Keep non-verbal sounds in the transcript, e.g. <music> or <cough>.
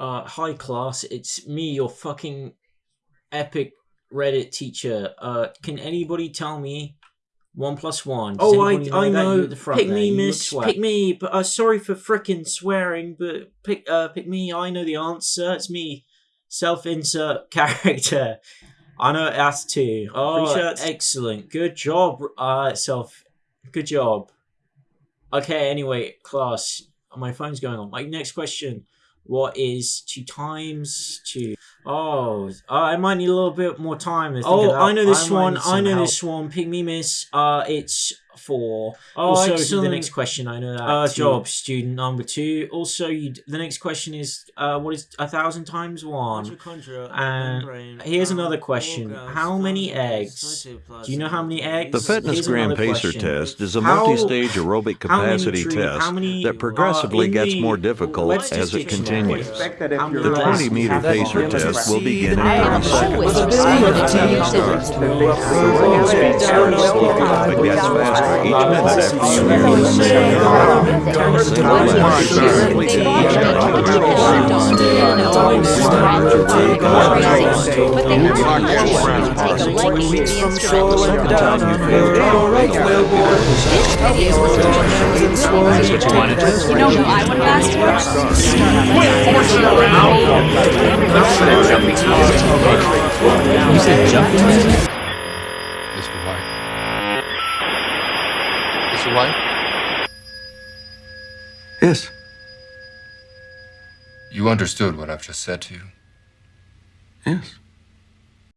Uh, hi class, it's me, your fucking epic Reddit teacher. Uh, can anybody tell me one plus one? Does Oh, I, anybody I know. The front Pick there, me, you miss. Pick me. But uh, sorry for frickin' swearing. But pick, uh, pick me. I know the answer. It's me. Self-insert <laughs> character. I know it has to. Oh, shirts. excellent. Good job, uh, self. Good job. Okay, anyway, class. My phone's going on. My next question. What is two times two? Oh, uh, I might need a little bit more time. Oh. I know this might one. I know help. this one. Pick me, miss. Uh, it's four. Oh, Also, excellent. the The next next question, I know that. uh, job student number two. Also, you. The next question is uh, what is a thousand times one? And here's another question. How many eggs? Do you know how many eggs? The Fitness Here's Gram Pacer question. test is a How- multi-stage aerobic how many capacity tree- test how many, that progressively uh, gets the more difficult Webster's as it continues. The 20 meter pacer test will begin in I'm 30 seconds. always excited to use it. It You said jumping Mr. White. Mr. White? Yes. You understood what I've just said to you. Yes.